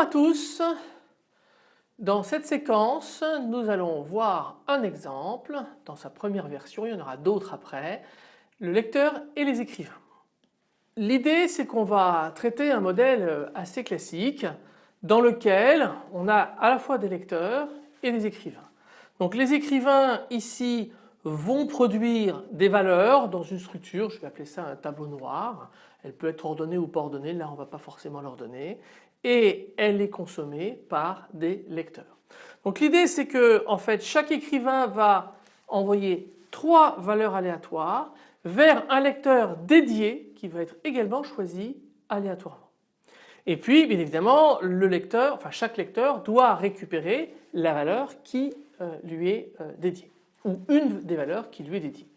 Bonjour à tous. Dans cette séquence, nous allons voir un exemple dans sa première version, il y en aura d'autres après, le lecteur et les écrivains. L'idée c'est qu'on va traiter un modèle assez classique dans lequel on a à la fois des lecteurs et des écrivains. Donc les écrivains ici vont produire des valeurs dans une structure, je vais appeler ça un tableau noir, elle peut être ordonnée ou pas ordonnée, là on ne va pas forcément l'ordonner et elle est consommée par des lecteurs. Donc l'idée c'est que en fait chaque écrivain va envoyer trois valeurs aléatoires vers un lecteur dédié qui va être également choisi aléatoirement. Et puis bien évidemment le lecteur, enfin chaque lecteur doit récupérer la valeur qui euh, lui est euh, dédiée ou une des valeurs qui lui est dédiée.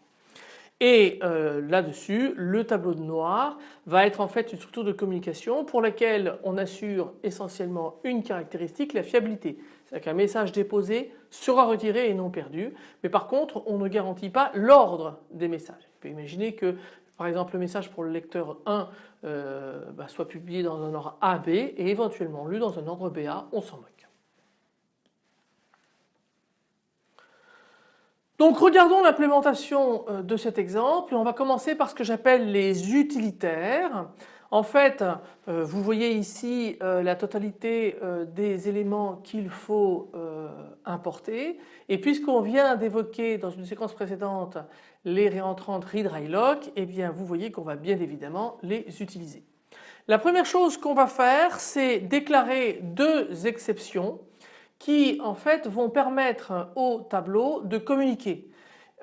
Et euh, là-dessus, le tableau de noir va être en fait une structure de communication pour laquelle on assure essentiellement une caractéristique, la fiabilité. C'est-à-dire qu'un message déposé sera retiré et non perdu. Mais par contre, on ne garantit pas l'ordre des messages. On peut imaginer que par exemple le message pour le lecteur 1 euh, bah, soit publié dans un ordre AB et éventuellement lu dans un ordre BA, on s'en moque. Donc regardons l'implémentation euh, de cet exemple. On va commencer par ce que j'appelle les utilitaires. En fait, euh, vous voyez ici euh, la totalité des éléments qu'il faut importer. Et puisqu'on vient d'évoquer dans une séquence précédente les réentrantes read write lock, eh bien vous voyez qu'on va bien évidemment les utiliser. La première chose qu'on va faire, c'est déclarer deux exceptions qui en fait vont permettre au tableau de communiquer.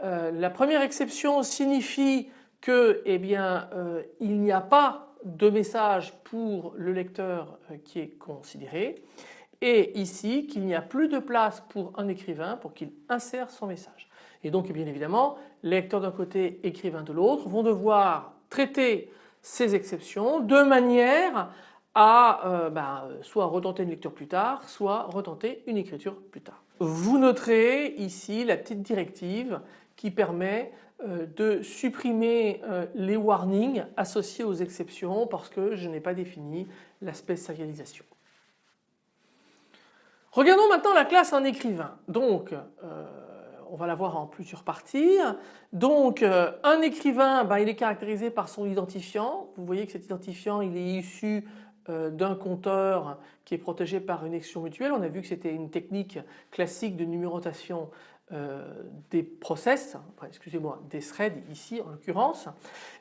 Euh, la première exception signifie que eh euh, il n'y a pas de message pour le lecteur euh, qui est considéré et ici qu'il n'y a plus de place pour un écrivain pour qu'il insère son message. Et donc bien évidemment lecteur d'un côté, écrivain de l'autre vont devoir traiter ces exceptions de manière à euh, ben, soit retenter une lecture plus tard, soit retenter une écriture plus tard. Vous noterez ici la petite directive qui permet euh, de supprimer euh, les warnings associés aux exceptions parce que je n'ai pas défini l'aspect sérialisation. Regardons maintenant la classe en écrivain. Donc on va la voir en plusieurs parties. Donc un écrivain, ben, il est caractérisé par son identifiant. Vous voyez que cet identifiant il est issu euh, d'un compteur qui est protégé par une action mutuelle. On a vu que c'était une technique classique de numérotation euh, des process, excusez-moi, des threads ici en l'occurrence.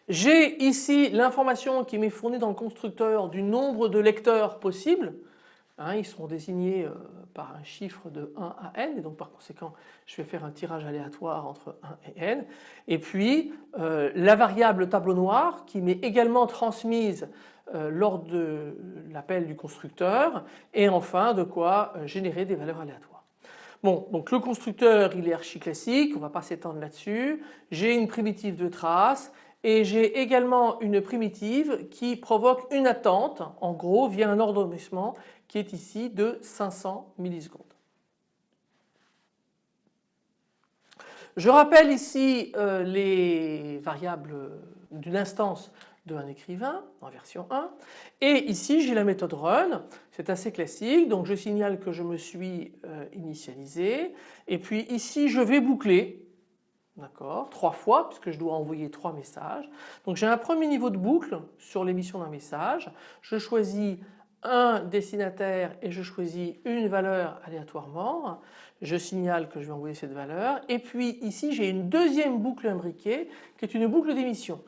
J'ai ici l'information qui m'est fournie dans le constructeur du nombre de lecteurs possibles. Hein, ils seront désignés euh, par un chiffre de 1 à n et donc par conséquent je vais faire un tirage aléatoire entre 1 et n. Et puis la variable tableau noir qui m'est également transmise euh, lors de l'appel du constructeur et enfin de quoi euh, générer des valeurs aléatoires. Bon donc le constructeur il est archi classique, on ne va pas s'étendre là-dessus. J'ai une primitive de trace et j'ai également une primitive qui provoque une attente en gros via un ordonnancement qui est ici de 500 millisecondes. Je rappelle ici euh, les variables d'une instance un écrivain en version 1 et ici j'ai la méthode run. C'est assez classique. Donc je signale que je me suis euh, initialisé. Et puis ici je vais boucler. D'accord? Trois fois puisque je dois envoyer trois messages. Donc j'ai un premier niveau de boucle sur l'émission d'un message. Je choisis un destinataire et je choisis une valeur aléatoirement. Je signale que je vais envoyer cette valeur. Et puis ici j'ai une deuxième boucle imbriquée qui est une boucle d'émission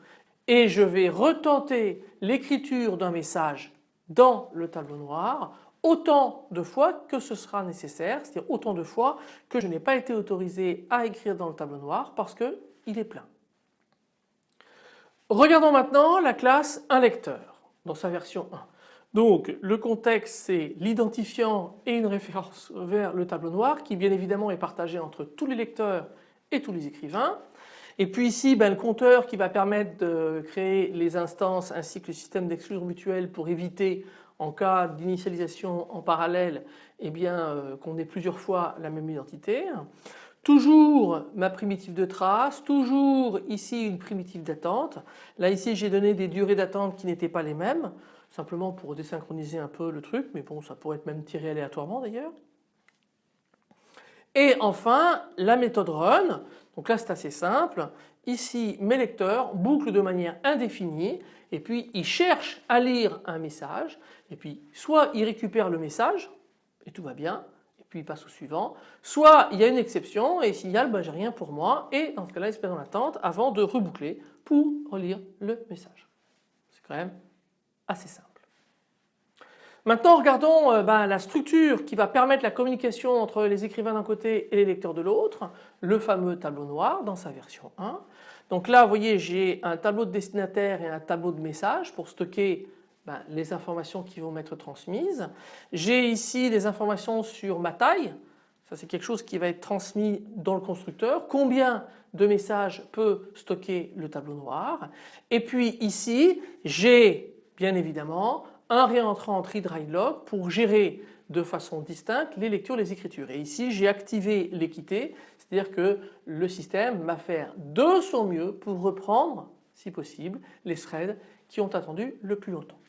et je vais retenter l'écriture d'un message dans le tableau noir autant de fois que ce sera nécessaire, c'est-à-dire autant de fois que je n'ai pas été autorisé à écrire dans le tableau noir parce qu'il est plein. Regardons maintenant la classe un lecteur dans sa version 1. Donc le contexte c'est l'identifiant et une référence vers le tableau noir qui bien évidemment est partagé entre tous les lecteurs et tous les écrivains. Et puis ici, ben, le compteur qui va permettre de créer les instances ainsi que le système d'exclusion mutuelle pour éviter en cas d'initialisation en parallèle eh bien euh, qu'on ait plusieurs fois la même identité. Toujours ma primitive de trace, toujours ici une primitive d'attente. Là ici j'ai donné des durées d'attente qui n'étaient pas les mêmes. simplement pour désynchroniser un peu le truc, mais bon ça pourrait être même tiré aléatoirement d'ailleurs. Et enfin la méthode run, donc là c'est assez simple, ici mes lecteurs bouclent de manière indéfinie. Et puis ils cherchent à lire un message. Et puis soit ils récupèrent le message et tout va bien et puis ils passent au suivant, soit il y a une exception et signale ben, j'ai rien pour moi. Et dans ce cas-là ils se mettent en attente avant de reboucler pour relire le message. C'est quand même assez simple. Maintenant regardons euh, ben, la structure qui va permettre la communication entre les écrivains d'un côté et les lecteurs de l'autre, le fameux tableau noir dans sa version 1. Donc là vous voyez j'ai un tableau de destinataire et un tableau de message pour stocker ben, les informations qui vont être transmises. J'ai ici des informations sur ma taille, ça c'est quelque chose qui va être transmis dans le constructeur, combien de messages peut stocker le tableau noir? Et puis ici j'ai bien évidemment un réentrant readWriteLog pour gérer de façon distincte les lectures, les écritures. Et ici j'ai activé l'équité, c'est-à-dire que le système va faire de son mieux pour reprendre, si possible, les threads qui ont attendu le plus longtemps.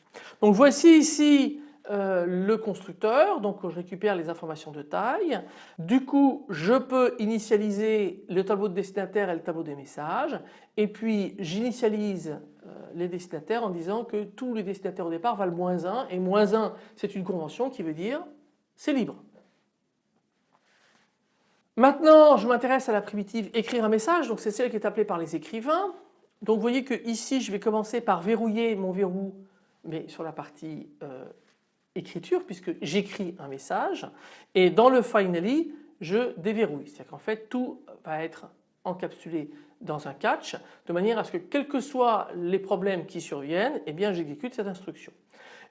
Donc voici ici euh, le constructeur, donc je récupère les informations de taille. Du coup je peux initialiser le tableau de destinataire et le tableau des messages et puis j'initialise euh, les destinataires en disant que tous les destinataires au départ valent moins 1 et moins 1 c'est une convention qui veut dire c'est libre. Maintenant je m'intéresse à la primitive écrire un message donc c'est celle qui est appelée par les écrivains. Donc vous voyez que ici je vais commencer par verrouiller mon verrou mais sur la partie euh, écriture puisque j'écris un message et dans le finally je déverrouille. C'est-à-dire qu'en fait tout va être encapsulé dans un catch de manière à ce que quels que soient les problèmes qui surviennent, eh bien j'exécute cette instruction.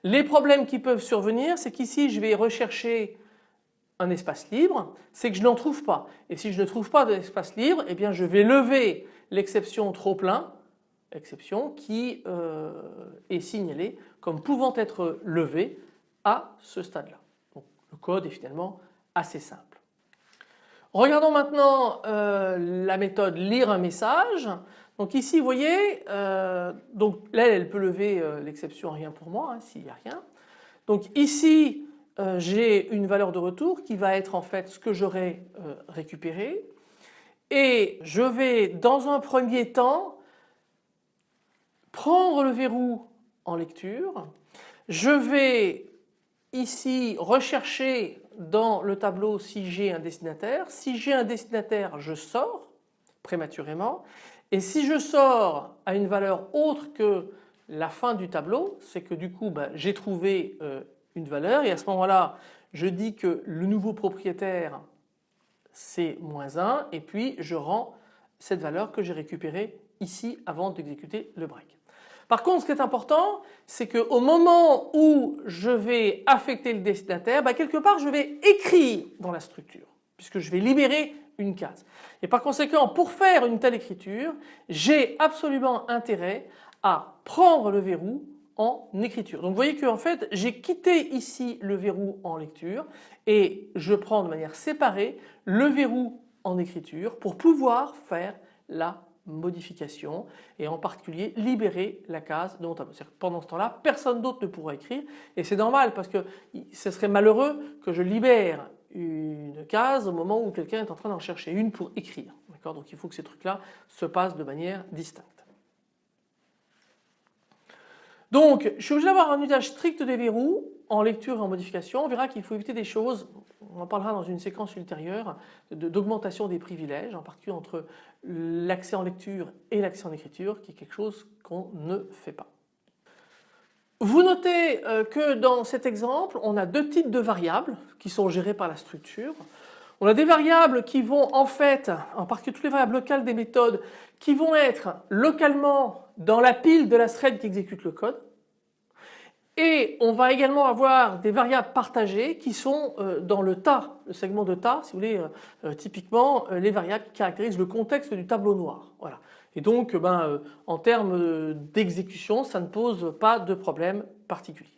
Les problèmes qui peuvent survenir, c'est qu'ici je vais rechercher un espace libre, c'est que je n'en trouve pas. Et si je ne trouve pas d'espace libre, eh bien je vais lever l'exception trop plein, exception qui euh, est signalée comme pouvant être levée à ce stade-là. le code est finalement assez simple. Regardons maintenant euh, la méthode lire un message. Donc ici vous voyez, euh, donc elle peut lever euh, l'exception rien pour moi hein, s'il n'y a rien. Donc ici j'ai une valeur de retour qui va être en fait ce que j'aurais récupéré et je vais dans un premier temps prendre le verrou en lecture, je vais ici rechercher dans le tableau si j'ai un destinataire. Si j'ai un destinataire, je sors prématurément. Et si je sors à une valeur autre que la fin du tableau, c'est que du coup ben, j'ai trouvé euh, une valeur et à ce moment-là je dis que le nouveau propriétaire c'est moins 1 et puis je rends cette valeur que j'ai récupérée ici avant d'exécuter le break. Par contre ce qui est important c'est qu'au moment où je vais affecter le destinataire, bah, quelque part je vais écrire dans la structure puisque je vais libérer une case. Et par conséquent pour faire une telle écriture j'ai absolument intérêt à prendre le verrou en écriture. Donc vous voyez que en fait j'ai quitté ici le verrou en lecture et je prends de manière séparée le verrou en écriture pour pouvoir faire la modification et en particulier libérer la case de mon tableau. Pendant ce temps-là, personne d'autre ne pourra écrire et c'est normal parce que ce serait malheureux que je libère une case au moment où quelqu'un est en train d'en chercher une pour écrire. Donc il faut que ces trucs-là se passent de manière distincte. Donc je suis obligé d'avoir un usage strict des verrous en lecture et en modification. On verra qu'il faut éviter des choses on en parlera dans une séquence ultérieure d'augmentation des privilèges, en particulier entre l'accès en lecture et l'accès en écriture, qui est quelque chose qu'on ne fait pas. Vous notez euh, que dans cet exemple, on a deux types de variables qui sont gérées par la structure. On a des variables qui vont en fait, en particulier toutes les variables locales des méthodes, qui vont être localement dans la pile de la thread qui exécute le code. Et on va également avoir des variables partagées qui sont euh, dans le tas, le segment de tas, si vous voulez, euh, euh, typiquement les variables qui caractérisent le contexte du tableau noir. Voilà. Et donc ben, en termes d'exécution, ça ne pose pas de problème particulier.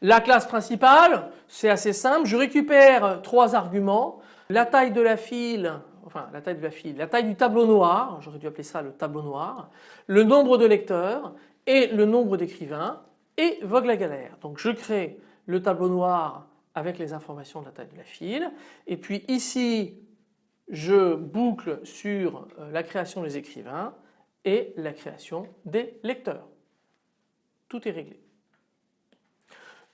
La classe principale, c'est assez simple, je récupère trois arguments, la taille de la file, enfin la taille de la file, la taille du tableau noir, j'aurais dû appeler ça le tableau noir, le nombre de lecteurs et le nombre d'écrivains et vogue la galère. Donc je crée le tableau noir avec les informations de la taille de la file et puis ici je boucle sur euh, la création des écrivains et la création des lecteurs. Tout est réglé.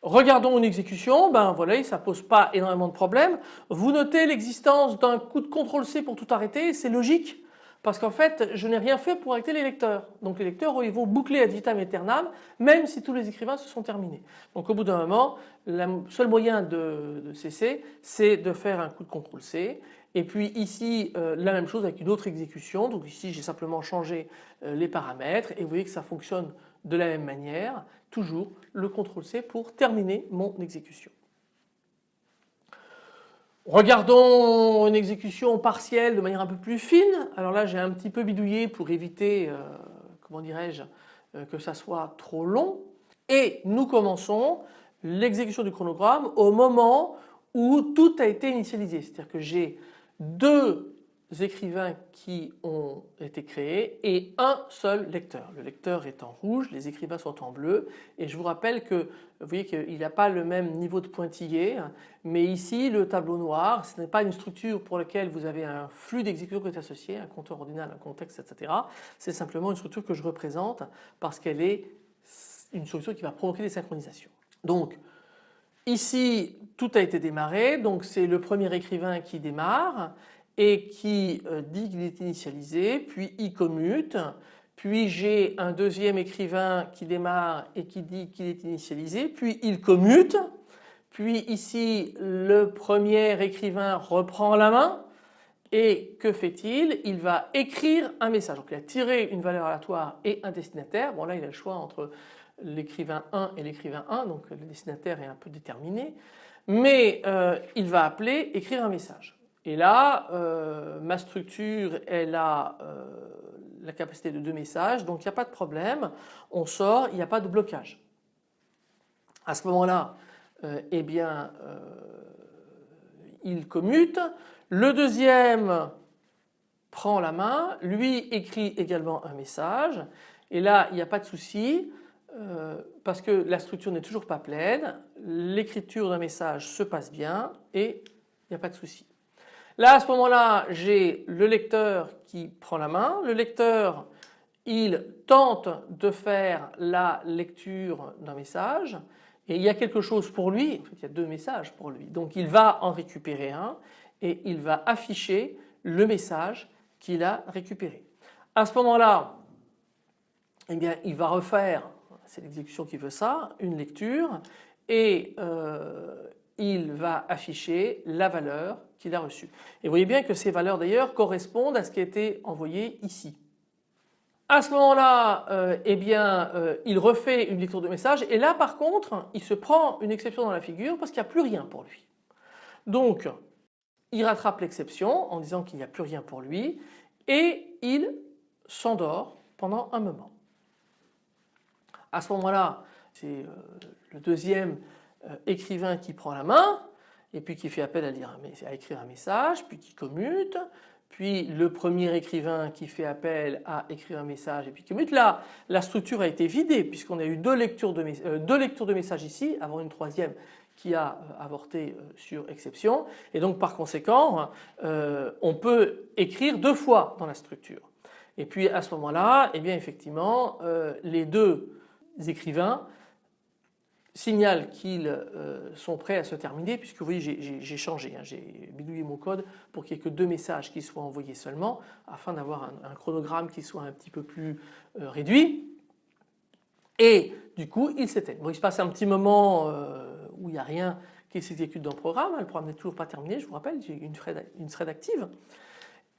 Regardons une exécution, ben voilà, ça pose pas énormément de problèmes. Vous notez l'existence d'un coup de CTRL C pour tout arrêter, c'est logique parce qu'en fait je n'ai rien fait pour arrêter les lecteurs. Donc les lecteurs ils vont boucler ad vitam aeternam même si tous les écrivains se sont terminés. Donc au bout d'un moment le seul moyen de, cesser c'est de faire un coup de CTRL C et puis ici euh, la même chose avec une autre exécution. Donc ici j'ai simplement changé euh, les paramètres et vous voyez que ça fonctionne de la même manière. Toujours le CTRL C pour terminer mon exécution. Regardons une exécution partielle de manière un peu plus fine. Alors là j'ai un petit peu bidouillé pour éviter, euh, comment dirais-je, que ça soit trop long. Et nous commençons l'exécution du chronogramme au moment où tout a été initialisé. C'est-à-dire que j'ai deux écrivains qui ont été créés et un seul lecteur. Le lecteur est en rouge, les écrivains sont en bleu et je vous rappelle que vous voyez qu'il n'y a pas le même niveau de pointillé mais ici le tableau noir ce n'est pas une structure pour laquelle vous avez un flux d'exécution qui est associé, un compteur ordinal, un contexte etc. C'est simplement une structure que je représente parce qu'elle est une structure qui va provoquer des synchronisations. Donc Ici tout a été démarré donc c'est le premier écrivain qui démarre et qui euh, dit qu'il est initialisé puis il commute puis j'ai un deuxième écrivain qui démarre et qui dit qu'il est initialisé puis il commute puis ici le premier écrivain reprend la main et que fait-il? Il va écrire un message. Donc il a tiré une valeur aléatoire et un destinataire. Bon là il a le choix entre l'écrivain 1 et l'écrivain 1 donc le destinataire est un peu déterminé mais euh, il va appeler écrire un message et là euh, ma structure elle a euh, la capacité de deux messages donc il n'y a pas de problème. On sort il n'y a pas de blocage. À ce moment là eh bien il commute. Le deuxième prend la main lui écrit également un message. Et là il n'y a pas de souci euh, parce que la structure n'est toujours pas pleine, l'écriture d'un message se passe bien et il n'y a pas de souci. Là à ce moment-là j'ai le lecteur qui prend la main, le lecteur il tente de faire la lecture d'un message. Et il y a quelque chose pour lui, en fait il y a deux messages pour lui, donc il va en récupérer un et il va afficher le message qu'il a récupéré. À ce moment-là, eh bien, il va refaire c'est l'exécution qui veut ça, une lecture et euh, il va afficher la valeur qu'il a reçue. Et vous voyez bien que ces valeurs d'ailleurs correspondent à ce qui a été envoyé ici. À ce moment-là, euh, eh bien, euh, il refait une lecture de message et là par contre, il se prend une exception dans la figure parce qu'il n'y a plus rien pour lui. Donc, il rattrape l'exception en disant qu'il n'y a plus rien pour lui et il s'endort pendant un moment. À ce moment-là, c'est euh, le deuxième euh, écrivain qui prend la main et puis qui fait appel à, écrire un message, puis qui commute, puis le premier écrivain qui fait appel à écrire un message et puis qui commute. Là, la structure a été vidée puisqu'on a eu deux lectures, de, euh, deux lectures de messages ici avant une troisième qui a avorté sur exception et donc par conséquent on peut écrire deux fois dans la structure. Et puis à ce moment-là, eh bien effectivement les deux écrivains signalent qu'ils euh, sont prêts à se terminer puisque vous voyez j'ai changé, hein, j'ai bidouillé mon code pour qu'il n'y ait que deux messages qui soient envoyés seulement afin d'avoir un, chronogramme qui soit un petit peu plus euh, réduit. Et du coup il s'éteint. Bon, il se passe un petit moment euh, où il n'y a rien qui s'exécute dans le programme, hein, le programme n'est toujours pas terminé je vous rappelle j'ai une thread, une thread active.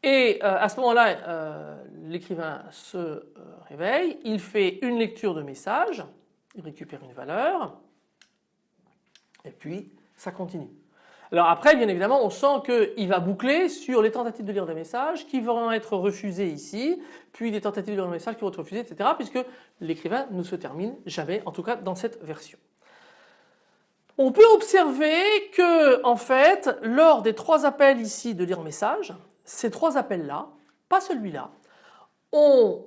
Et à ce moment-là, euh, l'écrivain se réveille, il fait une lecture de message, il récupère une valeur, et puis ça continue. Alors après, bien évidemment, on sent qu'il va boucler sur les tentatives de lire des messages qui vont être refusées ici, puis des tentatives de lire des messages qui vont être refusées, etc. puisque l'écrivain ne se termine jamais, en tout cas dans cette version. On peut observer que, en fait, lors des trois appels ici de lire message, ces trois appels-là, pas celui-là, on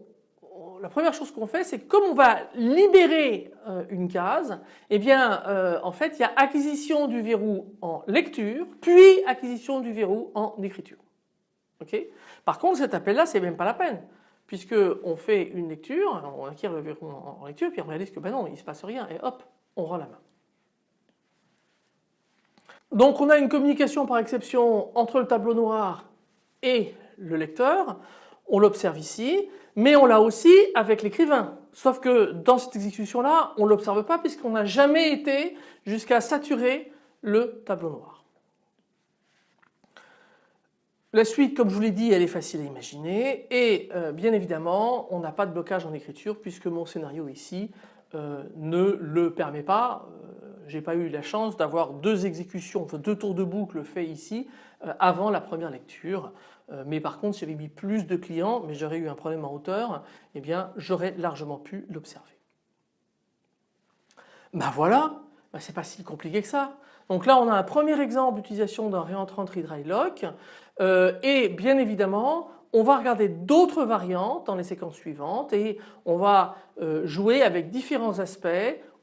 la première chose qu'on fait, c'est que comme on va libérer euh, une case, eh bien euh, en fait il y a acquisition du verrou en lecture, puis acquisition du verrou en écriture. Par contre cet appel là c'est même pas la peine puisque on fait une lecture, on acquiert le verrou en, lecture puis on réalise que ben non il se passe rien et hop on rend la main. Donc on a une communication par exception entre le tableau noir et le lecteur, on l'observe ici mais on l'a aussi avec l'écrivain. Sauf que dans cette exécution là on ne l'observe pas puisqu'on n'a jamais été jusqu'à saturer le tableau noir. La suite comme je vous l'ai dit elle est facile à imaginer et euh, bien évidemment on n'a pas de blocage en écriture puisque mon scénario ici euh, ne le permet pas. Euh, j'ai pas eu la chance d'avoir deux exécutions, enfin deux tours de boucle faits ici avant la première lecture. Euh, mais par contre si j'avais mis plus de clients mais j'aurais eu un problème en hauteur, eh bien j'aurais largement pu l'observer. Ben voilà, ben c'est pas si compliqué que ça. Donc là on a un premier exemple d'utilisation d'un réentrant dry lock euh, et bien évidemment on va regarder d'autres variantes dans les séquences suivantes et on va euh, jouer avec différents aspects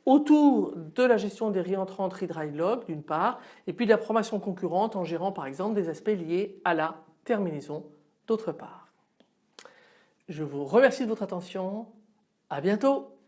autour de la gestion des réentrants dry lock d'une part et puis de la promotion concurrente en gérant par exemple des aspects liés à la terminaison d'autre part. Je vous remercie de votre attention. À bientôt.